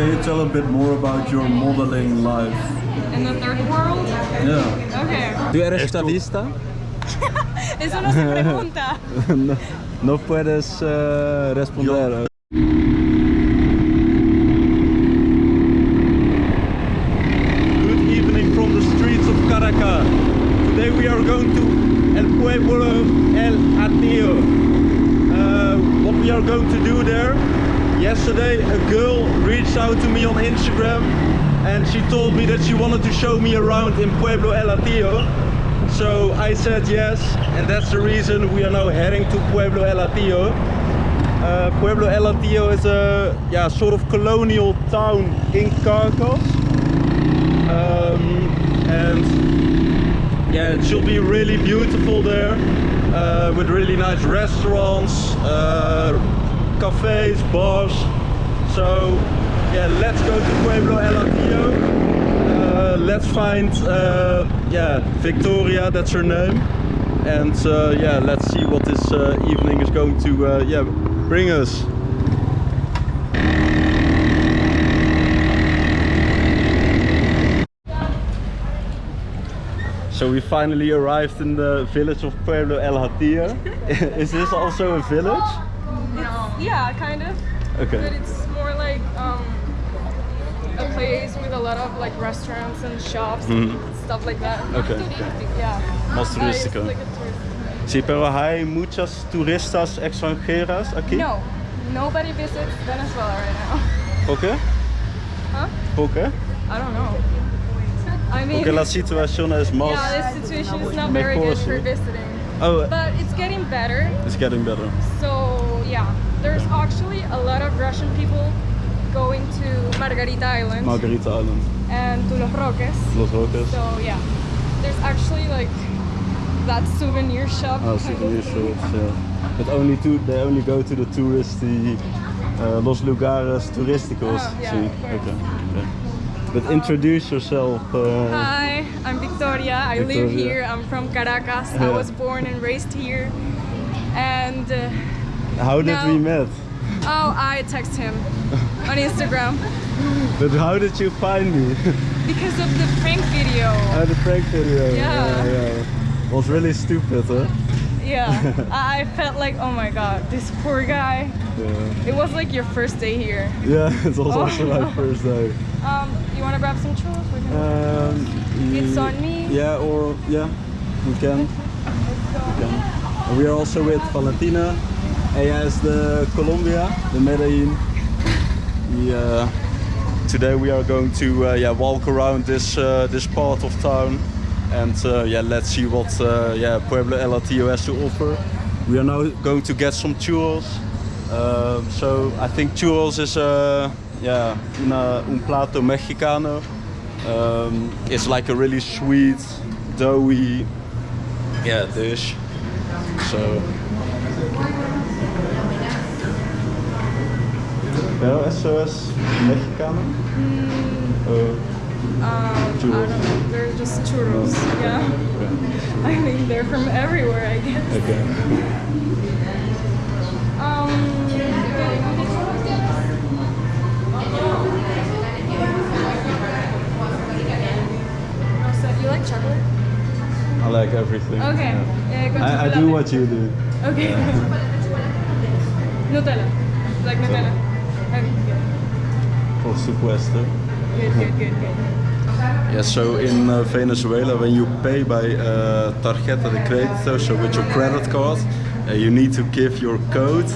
can you tell a bit more about your modeling life? In the third world? Yeah. Okay. ¿Tú eres estadista? Eso no se pregunta. no, no puedes eh, responder. Good evening from the streets of Caracas. Today we are going to El Pueblo El Hatillo. Uh, what we are going to do there? Yesterday a girl reached out to me on Instagram and she told me that she wanted to in Pueblo El Hatillo. So I said yes and that's the reason we are now heading to Pueblo El Hatillo. Uh, Pueblo El Hatillo is a yeah, sort of colonial town in Caracas. Um, and yeah, it should be really beautiful there uh, with really nice restaurants, uh, cafes, bars. So yeah, let's go to Pueblo El Hatillo. Let's find uh, yeah Victoria, that's her name, and uh, yeah, let's see what this uh, evening is going to uh, yeah bring us. So we finally arrived in the village of Pueblo El Hatillo. Is this also a village? No. Yeah, kind of. But Okay. it's more like um, a place with a lot of like restaurants and shops and mm-hmm. stuff like that. Okay. Yeah. Más it's turístico. like Sí, pero hay muchas turistas extranjeras aquí. No, nobody visits Venezuela right now. ¿Por qué? Huh? ¿Por qué? I don't know. I mean, Porque la situación es más... yeah, this situation is not very good for visiting. Oh, But it's getting better. it's getting better. So yeah, there's actually a lot of Russian people going to Margarita Island Margarita Island, and to Los Roques. Los Roques. So yeah, there's actually like that souvenir shop. Oh, souvenir shops, yeah. But only to, they only go to the touristy, uh, Los Lugares turísticos. Oh, yeah, okay. okay. But introduce yourself. Uh, Hi, I'm Victoria. I live here. I'm from Caracas. I was born and raised here. And uh, how did No. we met? Oh, I text him on Instagram But how did you find me? because of the prank video. uh, the prank video. Yeah. yeah. Was really stupid, huh? Yeah, I felt like, oh my god, this poor guy. Yeah. It was like your first day here. Yeah, it was Oh. also my first day. Um, you want to grab some churros? We can- Um, It's on me. Yeah, or yeah, we can. We can. We are also with Valentina. Ella is the Colombia, the Medellin. Uh, today we are going to uh, yeah walk around this uh, this part of town, and uh, yeah let's see what uh, yeah Pueblo El Hatillo has to offer. We are now going to get some churros. Um, so I think churros is yeah una, un plato mexicano. Um, it's like a really sweet, doughy yeah dish. So yeah, eso es mexicano. Uh, Um, I don't know. They're just churros. Yeah. I mean, they're from everywhere, I guess. okay. Um, you like chocolate? I like everything. Okay. yeah. Yeah, I, I do what you do. Okay. Nutella. Like Nutella. Por supuesto. Good, good, good, good. Yeah, so in uh, Venezuela, when you pay by uh, tarjeta de crédito, so with your credit card, uh, you need to give your code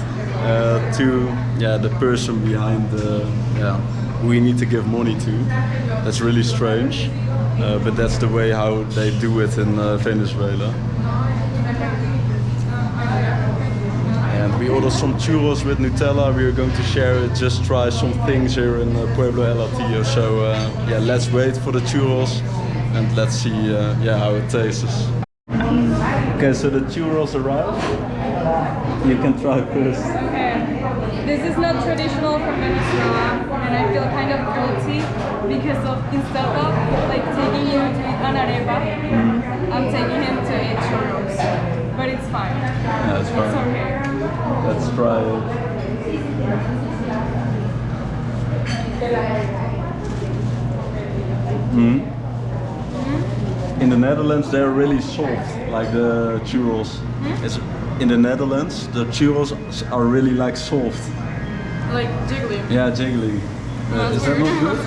uh, to yeah the person behind the yeah who you need to give money to. That's really strange, uh, but that's the way how they do it in uh, Venezuela. And we ordered some churros with Nutella. We are going to share it, just try some things here in uh, Pueblo El Hatillo. So uh, yeah, let's wait for the churros and let's see uh, yeah how it tastes. Okay, so the churros arrived. You can try first. Okay. This is not traditional from Venezuela, and I feel kind of guilty because of instead of like taking you to eat an arepa, I'm taking him to eat churros. But it's fine. Yeah, it's fine. It's okay. Let's try it. Mm. In the Netherlands, they're really soft, like the churros. It's, in the Netherlands, the churros are really like soft. Like jiggly. Yeah, jiggly. Uh, is that not good?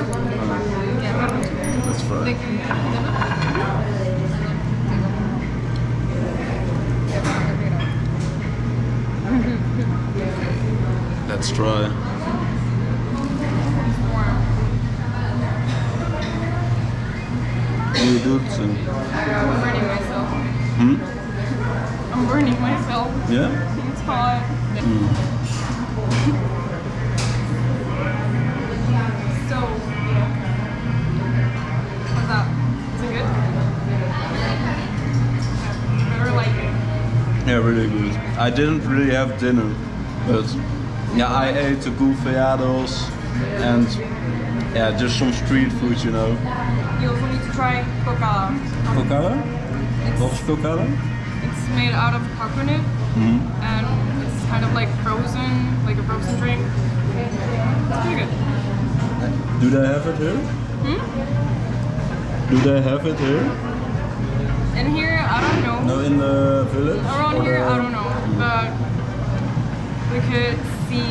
Yeah. Let's try. Let's try. You do it. I'm burning myself. Hmm? I'm burning myself. Yeah? It's hot. so, what's up? Is it good? Better like it. Yeah, really good. I didn't really have dinner, but yeah, I ate the golfeados and yeah, just some street food, you know. You also need to try cocada. Cocada? It's, cocada? it's made out of coconut Mhm. and it's kind of like frozen, like a frozen drink. It's pretty good. Do they have it here? Do they have it here? In here, I don't know. No, in the village? Around here, the- I don't know, but we could see.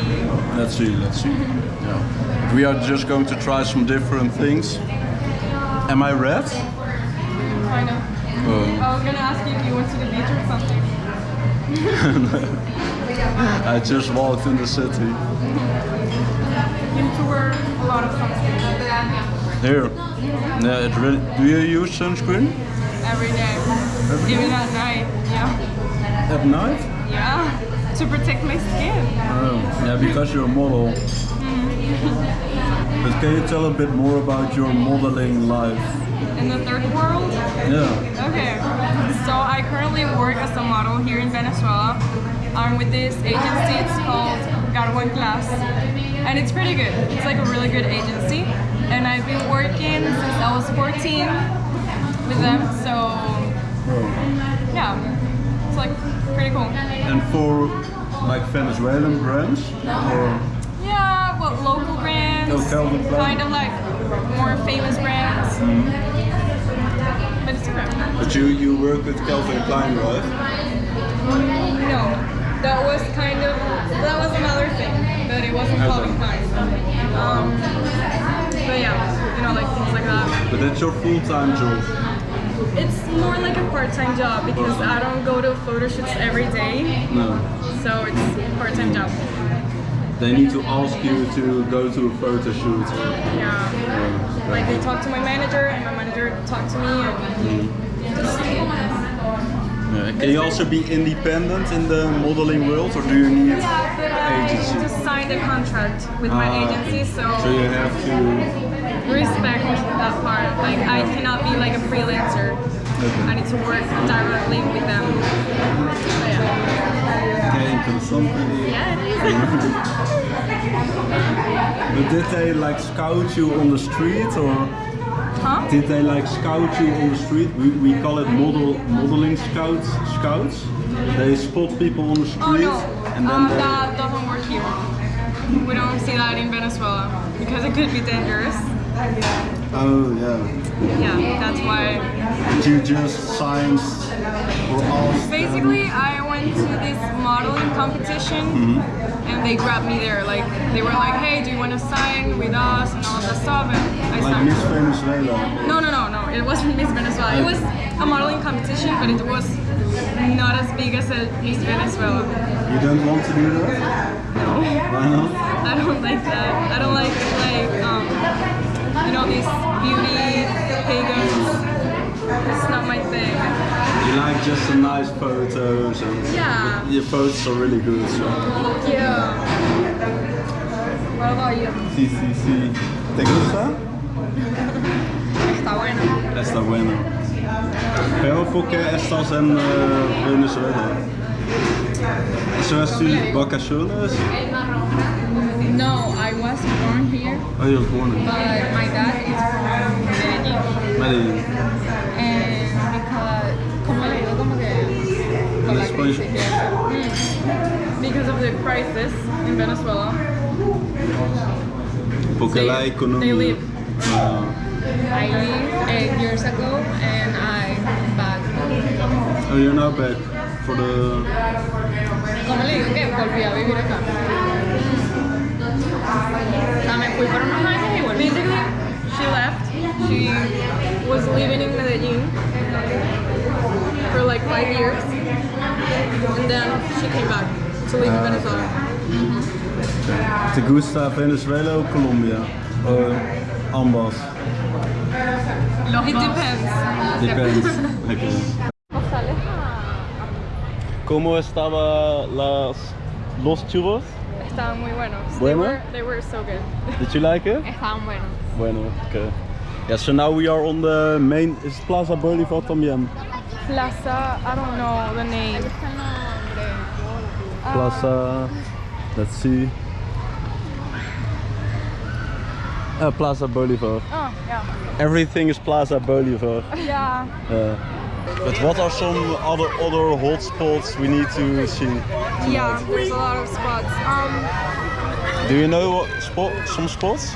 Let's see, let's see. Yeah. We are just going to try some different things. Am I red? Kind of. Oh. I was gonna ask you if you went to the beach or something. I just walked in the city. You need to wear a lot of sunscreen uh, Here. Yeah, it really. Do you use sunscreen? every day, even at night. Yeah, At night? To protect my skin. Oh, yeah, because you're a model. Mm. But can you tell a bit more about your modeling life? In the third world. Yeah. Okay, so I currently work as a model here in Venezuela. I'm with this agency, it's called Garbo en Class, and it's pretty good. It's like a really good agency, and I've been working since I was 14 with them, so yeah, it's like pretty cool. And for like Venezuelan brands? Or Yeah, well, local brands, Oh, Calvin kind of like more famous brands, but it's okay. But you, you work with Calvin Klein, right? No, that was kind of that was another thing, but it wasn't Okay. Calvin Klein. Um, but yeah, you know, like things like that. But that's your full-time job. It's more like a part-time job because I don't go to photo shoots every day, No. so it's a part-time job. They need to ask you to go to a photo shoot. Yeah, like they talk to my manager, and my manager talked to me, and just Yeah. Can you also be independent in the modeling world, or do you need yeah, but I agency? just signed a contract with my Ah, agency, so. So you have to. Respect that part. Like I cannot be like a freelancer. I need to work directly with them. Yeah. Okay, interessant. Yeah, it is. But did they like scout you on the street, or huh? did they like scout you on the street? We, we call it model modeling scouts. Scouts. They spot people on the street, Oh no, and then um, they. that doesn't work here. We don't see that in Venezuela because it could be dangerous. Oh yeah. Yeah, that's why. Did You just signed or asked. Basically, I went to this modeling competition Mm-hmm. and they grabbed me there. Like they were like, "Hey, do you want to sign with us?" and all that stuff. And I Like signed. Miss Venezuela. No, no, no, no. It wasn't Miss Venezuela. It was a modeling competition, but it was not as big as a Miss Venezuela. You don't want to do that? No, Why not? I don't like that. I don't like like um, you know these beauty pagans. It's not my thing. You like just some nice photos and Yeah. your photos are really good. So. Yeah. What about you? Sí, sí, sí. ¿Te gusta? Está bueno. Está bueno. Pero ¿por qué estás en eh, Venezuela? ¿Eso es tus vacaciones? No, I was born here, Oh, you was born in but my dad is from Medellin. Medellin. And because, como le digo, como que con la crisis. Mm. Because of the crisis in Venezuela. Porque They- la economía. they live. Ah, I leave eight years ago and I'm back. oh, you're now back for the. ¿Cómo le digo que volví a vivir acá? O sea, me fui por unos años y volví. Basically, she left. She was living in Medellin for like five years, and then she came back to live in ah, Venezuela. Mm-hmm. ¿Te gusta Venezuela o Colombia? O ambas? It depends. Depends. Okay. ¿Cómo estaba las los churros? Estaban muy buenos. Bueno? They were, they were so good. Did you like it? Estaban buenos. Bueno, okay. Yeah, so now we are on the main is Plaza Bolivar también. Plaza, I don't know the name. Plaza, let's see. Uh, Plaza Bolivar. Oh, yeah. Everything is Plaza Bolivar. Yeah. Uh, but what are some other other hot spots we need to see? Yeah, there's a lot of spots. Um, Do you know what spot some spots?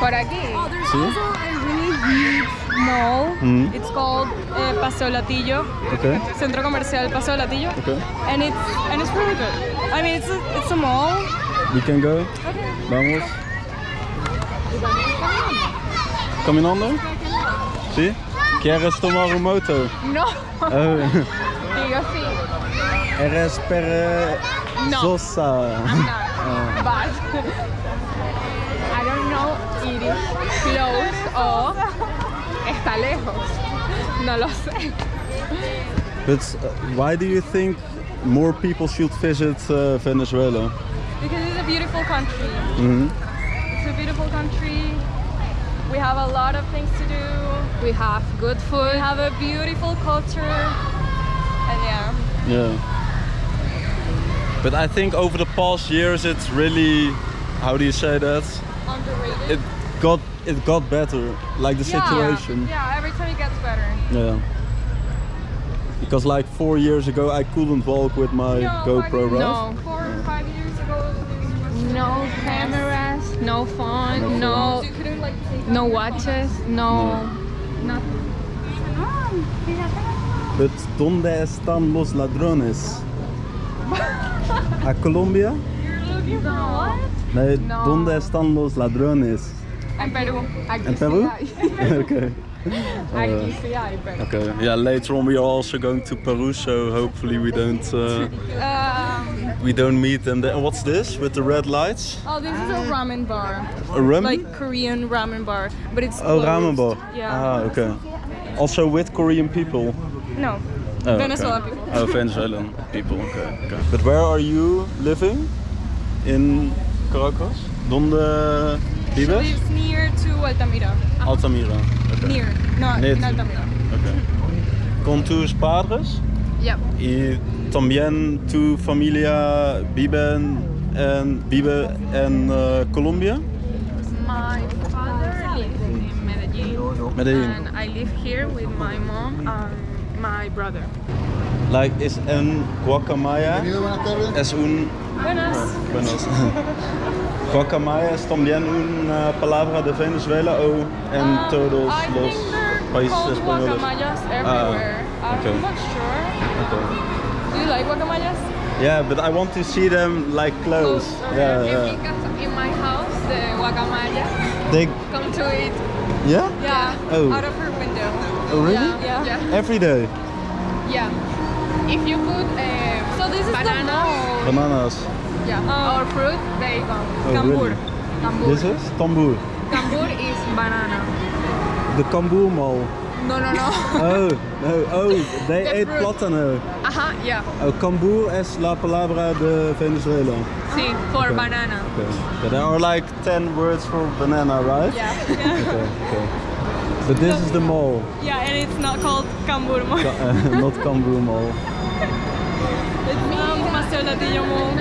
Por aquí. oh, there's See? also a really huge mall. Mhm. It's called uh, Paseo El Hatillo. Okay. Centro Comercial Paseo El Hatillo. Okay. And it's and it's really good. I mean, it's a, it's a mall. We can go. Okay. Vamos. Caminando? Sí? ¿Quieres tomar moto? No. Oh. Digo sí. Eres perezosa. I'm not. But I don't know it is close o está lejos. No lo sé. But uh, why do you think more people should visit uh, Venezuela? Because it's a beautiful country. Mhm. It's a beautiful country. We have a lot of things to do. We have good food. We have a beautiful culture. And yeah. Yeah. But I think over the past years it's really how do you say that? Underrated. It got it got better. Like the Yeah. situation. Yeah, every time it gets better. Yeah. Because like four years ago I couldn't walk with my No, GoPro, five- right? No. Four or five years ago. it was No cameras, no phone, no You like no watches, no nothing. But ¿dónde están los ladrones? ¿A Colombia? You're looking for what? Nee, No. ¿dónde están los ladrones? En Perú. Aquí In Peru? okay. Aquí sí hay, pero. Okay. Yeah, later on we are also going to Peru, so hopefully we don't uh, Um, we don't meet them there. What's this with the red lights? oh, this is a ramen bar. A rum? Like Korean ramen bar. But it's oh, closed. ramen bar. Yeah. Ah, okay. Also with Korean people. No. Oh, okay. Venezuelan people. Oh, Venezuelan people. Okay, okay. But where are you living? In Caracas? ¿Dónde She lives near to Altamira. Altamira. Okay. Near. No, Near in Altamira. Okay. Con tus padres Yep. y también tu familia vive en, en- vive en uh, Colombia? My father lives in Medellin. Medellin. And I live here with my mom and my brother. Like is en Guacamaya es un Buenas. buenos. Guacamaya es también una palabra de Venezuela o en Um, todos I los países españoles. guacamayas everywhere. okay. I'm not sure. Okay. Do you like guacamayas? Yeah, but I want to see them like close. okay. Yeah, In, yeah. in my house, the guacamaya They come to eat. yeah? Yeah. Oh. Out of her window. Oh really? Yeah. Yeah. Every day. Yeah. If you put uh, So this is Bananas. the. Bananas. yeah, Oh. or fruit, they come. Oh, Cambur. really? Cambur. This is Tambour. Cambur is banana. The Cambur Mall. No, no, no. Oh, no, oh, they The ate fruit. plátano. Ajá, yeah. Oh, Cambur es la palabra de Venezuela. Sí, for Okay. banana. Okay. There are like 10 words for banana, right? Yeah. Okay, okay. But this is the mall, Yeah, and it's not called Cambur Mall. Ca- uh, not Cambur Mall. It's um, Paseo El Hatillo Mall.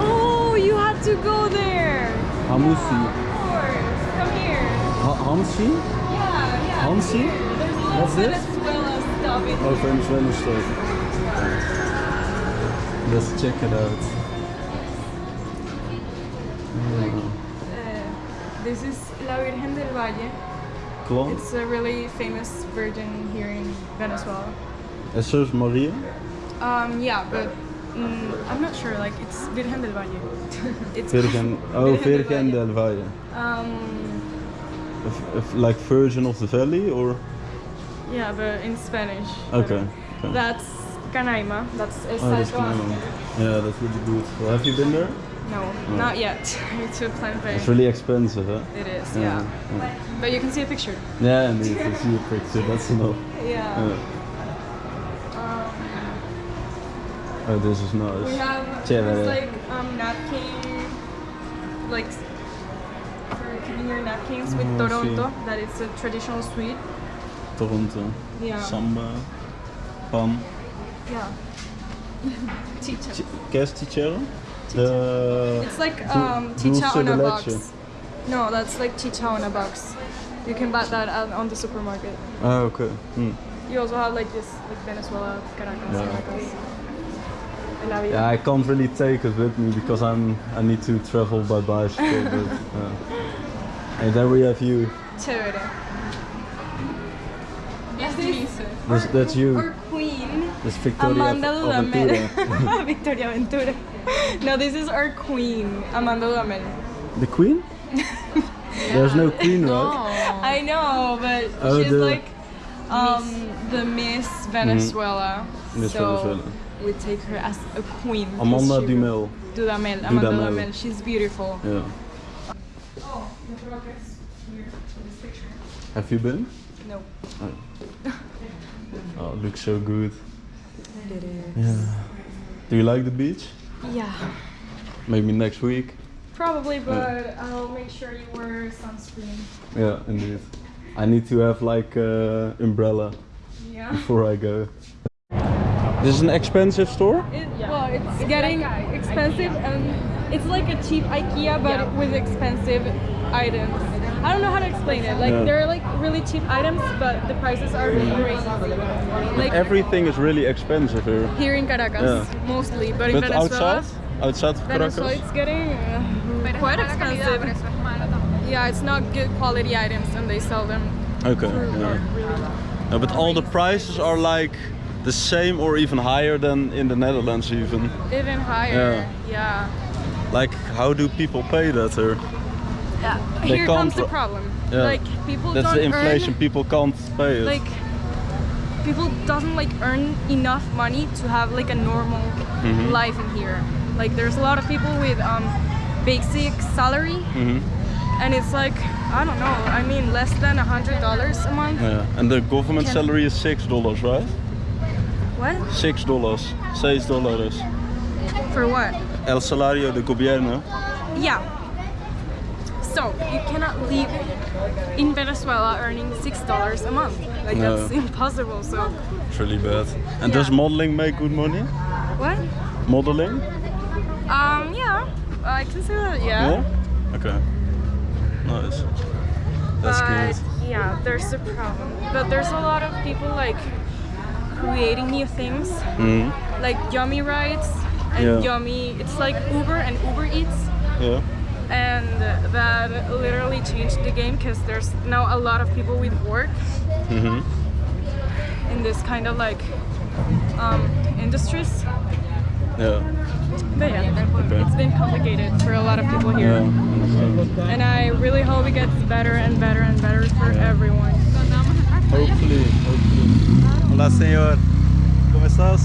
Oh, you have to go there. Hamusi. Of course. Come here. Ha Hansi? Hansi? There's a lot What's this? Venezuela stuff Oh, stuff. Let's check it out. Uh, this is La Virgen del Valle. It's a really famous virgin here in Venezuela. En zus Maria? Um, yeah, but mm, I'm not sure. Like it's Virgen del Valle. it's Virgin. Oh, Virgin del Valle. Um, If- if like Virgin of the Valley or? yeah, but in Spanish. Okay. okay. That's Canaima. That's El Oh, that's. Ángel. Yeah, that's really beautiful. Have you been there? No, not yet. to plan It's really expensive, huh? It is, yeah. yeah. But you can see a picture. Yeah. I see a picture. That's enough. Yeah. Yeah. Um, Oh, this is nice. we have this like um, napkin, like s- for keeping your napkins with Oh, Toronto. see. That it's a traditional sweet. Toronto. Yeah. Samba. Pan. Yeah. Chicha. Ch- ¿Qué es chichero? The It's like um, chicha on a box. No, that's like chicha on a box. You can buy that on the supermarket. Ah, okay. Hmm. You also have like this, like Venezuela, Caracas, Yeah. Caracas. Yeah, I can't really take it with me because I'm I need to travel by bicycle. but, uh, and then we have you. Chévere. Yes, This- That's, that's you. Our queen, That's Victoria Amanda Aventura. Dudamel. Victoria Ventura. No, this is our queen, Amanda Dudamel. The queen? There's no queen, right? No. I know, but Oh, she's the- like um, the Miss Venezuela. Miss so Venezuela. we take her as a queen. Amanda she- Dumel. Dudamel. Amanda Dudamel. Dudamel. She's beautiful. Yeah. Oh, progress here in this picture. Have you been? No. Oh, it looks so good. It is. Yeah. Do you like the beach? Yeah. Maybe next week. Probably, but I'll make sure you wear sunscreen. Yeah, indeed. I need to have like uh, umbrella Yeah. before I go. This is an expensive store. It, yeah. Well, it's getting expensive and it's like a cheap IKEA but Yeah. with expensive items. I don't know how to explain it. Like Yeah. they're like really cheap items but the prices are crazy. Like Everything is really expensive here. here in Caracas Yeah. mostly, but, in But Venezuela, outside, outside of Venezuela Caracas. it's getting uh, quite expensive. pero eso es malo también. Yeah, it's not good quality items and they sell them Okay. Yeah. really No, but all the prices are like the same or even higher than in the Netherlands even. even higher. Yeah. Like how do people pay that here? Yeah. They Here comes the problem. Yeah. Like people That's don't the inflation. earn People can't pay it. like people doesn't like earn enough money to have like a normal Mhm. life in here. Like there's a lot of people with um basic salary Mhm. and it's like I don't know. I mean less than a hundred dollars a month. Yeah. And the government Can- salary is six dollars, right? What? Six dollars. $6. For what? El salario de gobierno. Yeah. So you cannot live in Venezuela earning six dollars a month. Like No. that's impossible. So It's really bad. And does modeling make good money? what? Modeling? Um yeah. I can say that yeah. Okay. Nice. That's but good. yeah, there's a problem. But there's a lot of people like creating new things, Mhm. like Yummy Rides and Yeah. Yummy. It's like Uber and Uber Eats, Yeah. and that literally changed the game because there's now a lot of people with work Mhm. in this kind of like um, industries. Yeah. But yeah, Okay. it's been complicated for a lot of people here. understand. And I really hope it gets better and better and better for everyone. ¿Dónde vamos a entrar? Hopefully, hopefully. Hola, señor. ¿Cómo estás?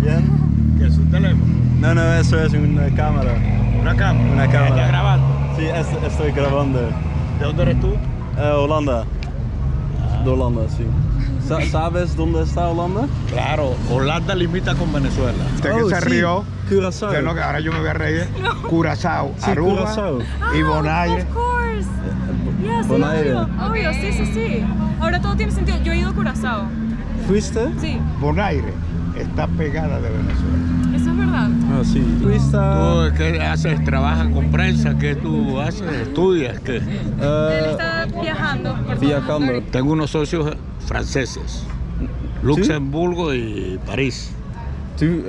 ¿Bien? ¿Qué es un teléfono? No, no, eso es una cámara. ¿Una cámara? Una cámara. ¿Estás grabando? Sí, est- estoy grabando. ¿De dónde eres tú? Eh, Holanda. De Holanda, sí. Sa- ¿Sabes dónde está Holanda? Claro, Holanda limita con Venezuela. Usted Oh, que se sí. rió. Curazao. que ahora yo me voy a reír. Curazao, Sí, Aruba Curazao. y Bonaire. Of course. Yes, Bonaire. obvio, obvio, sí, sí, sí. Ahora todo tiene sentido. Yo he ido a Curazao. ¿Fuiste? Sí, Bonaire está pegada de Venezuela. Verdad. Ah. ¿Tú qué haces? ¿Trabajas con prensa? ¿Qué tú haces? ¿Estudias? ¿Qué? Él está viajando por Viajando. Tengo unos socios franceses. Luxemburgo y París. tú,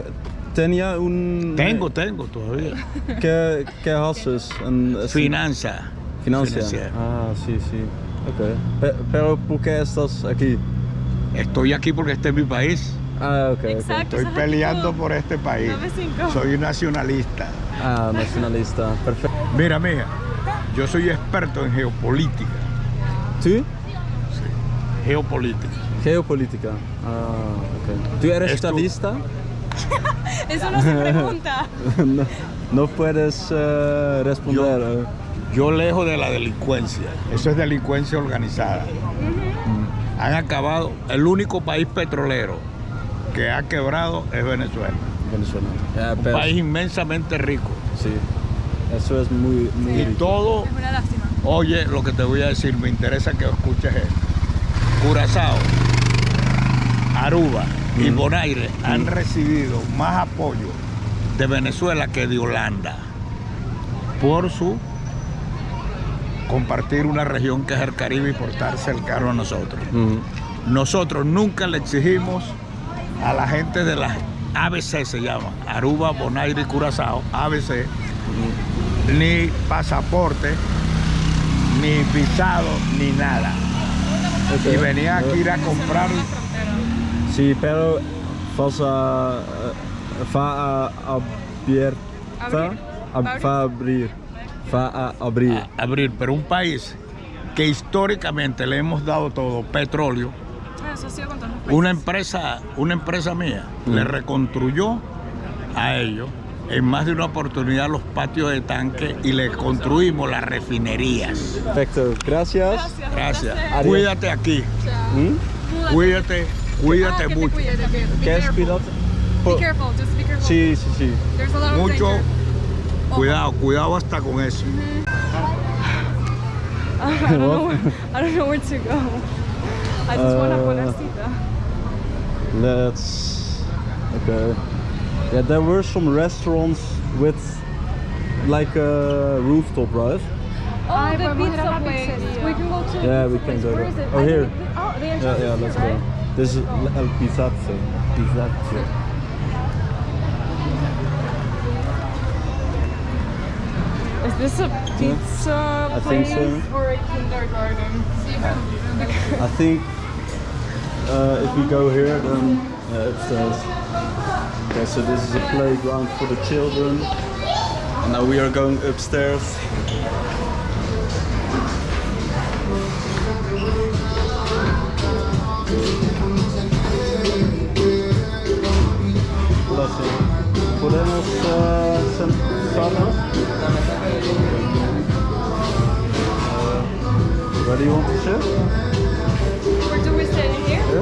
tenía un... Tengo, tengo todavía. ¿Qué, qué haces? En, Finanza. Financia. Financiera. Ah, sí, sí. Ok. Pe- pero ¿por qué estás aquí? Estoy aquí porque este es mi país. Ah, ok. ok. Exacto. Estoy peleando por este país. Soy nacionalista. Ah, nacionalista. Perfecto. Mira, mija, yo soy experto en geopolítica. ¿Tú? Geopolítica. Geopolítica. Ah, ok. ¿Tú eres Esto- estadista? Eso no se pregunta. no, no puedes eh, responder. eh. Yo lejos de la delincuencia. Eso es delincuencia organizada. Han acabado. El único país petrolero que ha quebrado es Venezuela. Venezuela. Un pero- país inmensamente rico. Sí. Eso es muy, muy Y rico. todo, Es una lástima. oye, lo que te voy a decir, me interesa que escuches esto. Curazao, Aruba y Mm. Bonaire han recibido más apoyo de Venezuela que de Holanda por su compartir una región que es el Caribe y por estar cercano a nosotros. Mm. Nosotros nunca le exigimos a la gente de las ABC se llama, Aruba, Bonaire y Curazao, ABC, ni pasaporte, ni visado, ni nada. Y venía aquí a ir a comprar. Sí, pero vas a, eh, va a abierta, Abrir. ab- Va a va a abrir, va a abrir. a abrir, pero un país que históricamente le hemos dado todo, petróleo, Ah, sido con todos los países. una empresa, una empresa mía Mm. le reconstruyó a ellos en más de una oportunidad los patios de tanque y le construimos las refinerías. Perfecto, gracias. Gracias. Gracias. Adiós. Cuídate aquí, ¿Mm? cuídate, Ah, cuídate te mucho. ¿Qué es careful. cuidado? Be careful, just be careful. Sí, sí, sí. There's a lot of Mucho danger. cuidado, cuidado hasta con eso. I don't know where, I don't know where to go. I just want a polarcita. Let's. Okay. Yeah, there were some restaurants with like a rooftop, right? Oh, Ay, the podemos ir a pizza la place. pizzería. We can go to Yeah, we can place. go Where there. is it? Oh, I here. think the- Oh, the Yeah, entrance yeah, is let's here, go. right? This is oh. El Pizzazzo. Pizzazzo. Is this a pizza I think place so. or a kindergarten? I think uh, if we go here, then yeah, upstairs. Okay, so this is a playground for the children. And now we are going upstairs. Uh. Uh, do you want to? ¿Me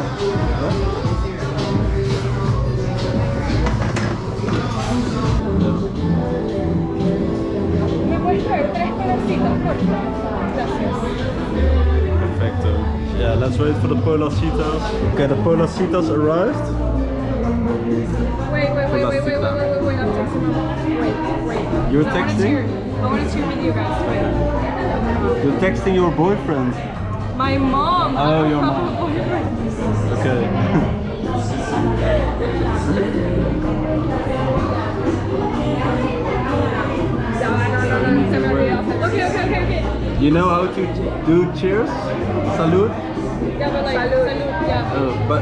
puedes traer tres pedacitos, por favor? Gracias. Perfecto. Yeah, let's wait for the Polarcitas. Okay, the Polarcitas arrived. Wait, wait, wait, wait, wait, wait, wait, wait, wait, I'm texting my mom. Wait, wait. You're texting? I want to cheer with you guys. Wait. You're texting your boyfriend. My mom. Oh, don't your mom. boyfriend. Okay. Se me olvidó. Okay, okay, okay, okay. you know how to do cheers? Salud? Yeah, but like, salud. yeah. Oh, but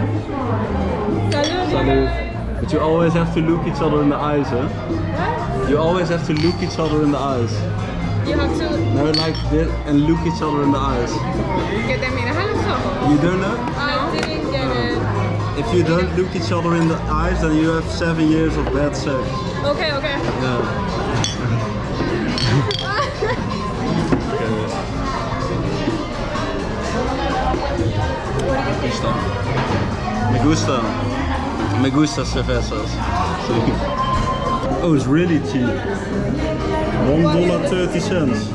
Salud, you salud. But you always have to look each other in the eyes, huh? What? You always have to look each other in the eyes. You have to. No, like this and look each other in the eyes. Que te miras a los ojos. You don't know? I didn't get it. If you don't look each other in the eyes, then you have seven years of bad sex. Okay, okay. Yeah. gusta. Me gusta. Me gusta cervezas. Oh, it's really cheap. One dollar thirty cents.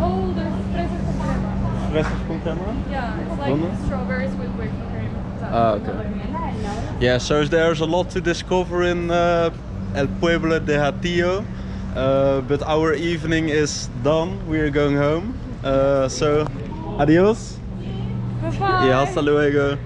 Oh, there's fresas con crema. Fresas con crema? Yeah, it's like ¿Dónde? strawberries with whipped cream. Ah, okay. Yeah, so there's a lot to discover in uh, El Pueblo de Hatillo. Uh, but our evening is done. We are going home. Uh, so, adios. Bye. Y hasta luego.